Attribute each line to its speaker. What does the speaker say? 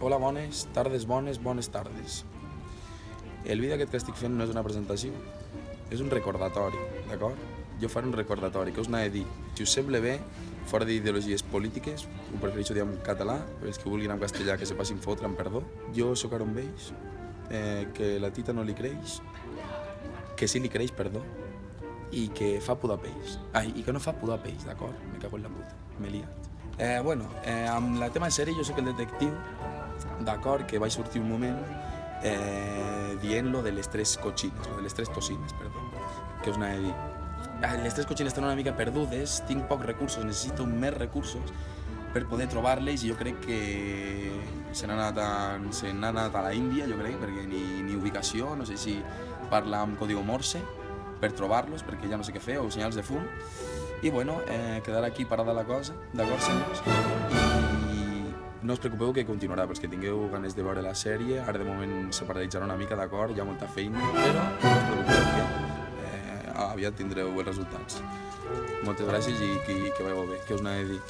Speaker 1: Hola, bones tardes, bones, bones tardes. El vídeo aquest que estic fent no és una presentació, és un recordatori, d'acord? Jo faré un recordatori, que us n'he de dir. Si us sembla bé, fora d'ideologies polítiques, ho prefereixo dir en català, per els que vulguin en castellà que se passin fotre, amb perdó. Jo sóc Aaron Beix, eh, que la tita no li creix, que sí li creix, perdó, i que fa pudor peix. Ai, i que no fa pudor peix, d'acord? Me cago en la puta, m'he liat. Eh, bueno, eh, amb la tema de sèrie jo sóc el detectiu, d'acord, que vaig sortir un moment eh, dient-lo de les tres cotxines, o de les tres tocines, perdó, que us n'he de dir. Ah, Les tres cotxines estan una mica perdudes, tinc pocs recursos, necessito més recursos per poder trobar-les i jo crec que se n'ha anat, a, se anat a la Índia, jo crec, perquè ni, ni ubicació, no sé si parla amb código Morse per trobar-los, perquè ja no sé què fer, o senyals de fum. I bueno, eh, quedarà aquí parada la cosa, d'acord, senyors? I no us preocupeu que continuarà, pels que tingueu ganes de veure la sèrie, ara de moment se paralitzarà una mica, d'acord, hi ha molta feina, però no us preocupeu que eh, aviat tindreu els resultats. Moltes gràcies i que, que veieu bé, que us n'he de dir.